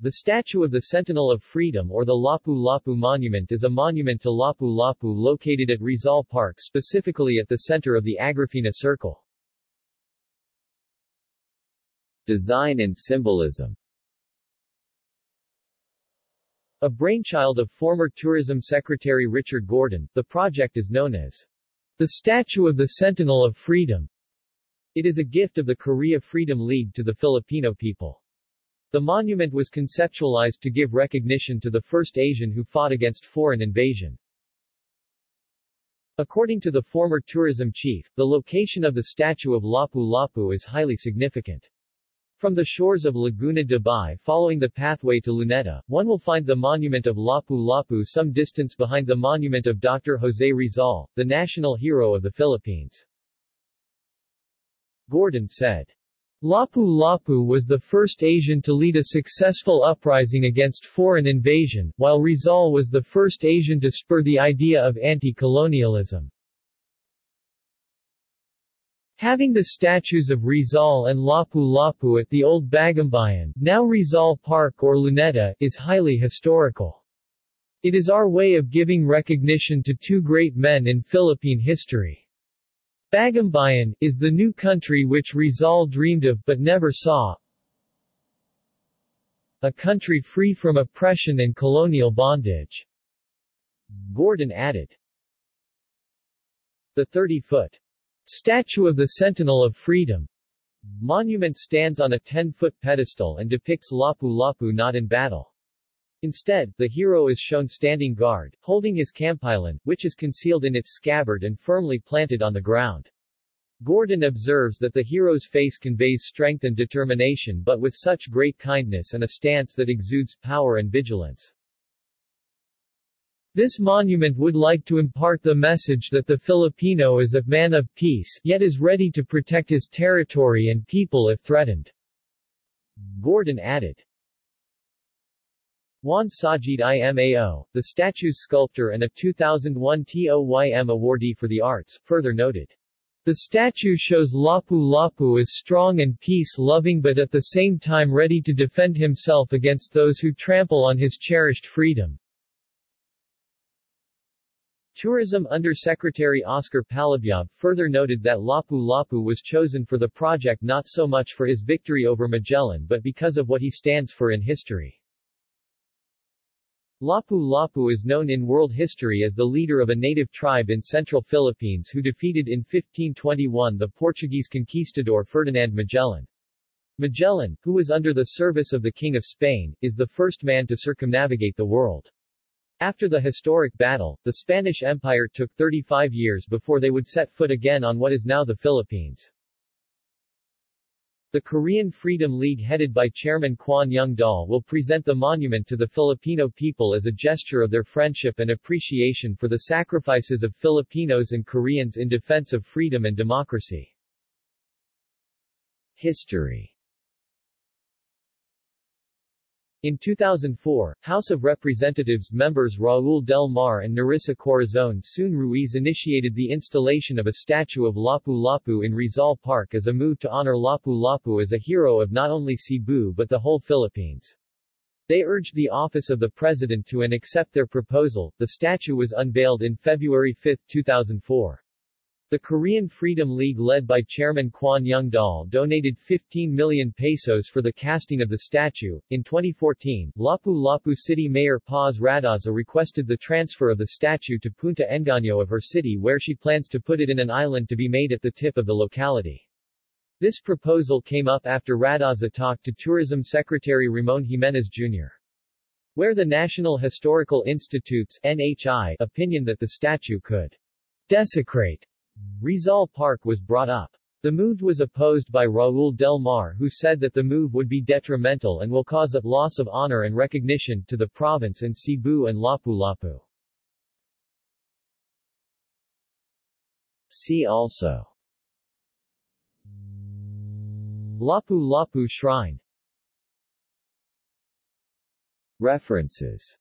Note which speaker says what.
Speaker 1: The statue of the Sentinel of Freedom or the Lapu-Lapu Monument is a monument to Lapu-Lapu located at Rizal Park specifically at the center of the Agrifina Circle.
Speaker 2: Design and symbolism
Speaker 1: A brainchild of former Tourism Secretary Richard Gordon, the project is known as the Statue of the Sentinel of Freedom. It is a gift of the Korea Freedom League to the Filipino people. The monument was conceptualized to give recognition to the first Asian who fought against foreign invasion. According to the former tourism chief, the location of the statue of Lapu-Lapu is highly significant. From the shores of Laguna de Bay following the pathway to Luneta, one will find the monument of Lapu-Lapu some distance behind the monument of Dr. Jose Rizal, the national hero of the Philippines. Gordon said, Lapu-Lapu was the first Asian to lead a successful uprising against foreign invasion, while Rizal was the first Asian to spur the idea of anti-colonialism. Having the statues of Rizal and Lapu-Lapu at the old Bagumbayan, now Rizal Park or Luneta, is highly historical. It is our way of giving recognition to two great men in Philippine history. Bagumbayan, is the new country which Rizal dreamed of but never saw. A country free from oppression and colonial bondage. Gordon added. The 30-foot Statue of the Sentinel of Freedom monument stands on a 10-foot pedestal and depicts Lapu-Lapu not in battle. Instead, the hero is shown standing guard, holding his kampilan, which is concealed in its scabbard and firmly planted on the ground. Gordon observes that the hero's face conveys strength and determination but with such great kindness and a stance that exudes power and vigilance. This monument would like to impart the message that the Filipino is a man of peace, yet is ready to protect his territory and people if threatened. Gordon added. Juan Sajid Imao, the statue's sculptor and a 2001 TOYM awardee for the arts, further noted. The statue shows Lapu-Lapu as strong and peace-loving but at the same time ready to defend himself against those who trample on his cherished freedom. Tourism Under-Secretary Oscar Palabyab further noted that Lapu-Lapu was chosen for the project not so much for his victory over Magellan but because of what he stands for in history. Lapu-Lapu is known in world history as the leader of a native tribe in central Philippines who defeated in 1521 the Portuguese conquistador Ferdinand Magellan. Magellan, who was under the service of the King of Spain, is the first man to circumnavigate the world. After the historic battle, the Spanish Empire took 35 years before they would set foot again on what is now the Philippines. The Korean Freedom League headed by Chairman Kwan Young Dal will present the monument to the Filipino people as a gesture of their friendship and appreciation for the sacrifices of Filipinos and Koreans in defense of freedom and democracy. History in 2004, House of Representatives members Raul Del Mar and Nerissa Corazon Soon Ruiz initiated the installation of a statue of Lapu-Lapu in Rizal Park as a move to honor Lapu-Lapu as a hero of not only Cebu but the whole Philippines. They urged the office of the president to and accept their proposal. The statue was unveiled in February 5, 2004. The Korean Freedom League led by Chairman Kwan Young Dal donated 15 million pesos for the casting of the statue. In 2014, Lapu-Lapu City Mayor Paz Radaza requested the transfer of the statue to Punta Engaño of her city where she plans to put it in an island to be made at the tip of the locality. This proposal came up after Radaza talked to Tourism Secretary Ramon Jimenez Jr. Where the National Historical Institute's NHI opinion that the statue could desecrate Rizal Park was brought up. The move was opposed by Raul Del Mar who said that the move would be detrimental and will cause a loss of honor and recognition to the province and Cebu and Lapu-Lapu.
Speaker 2: See also
Speaker 1: Lapu-Lapu Shrine References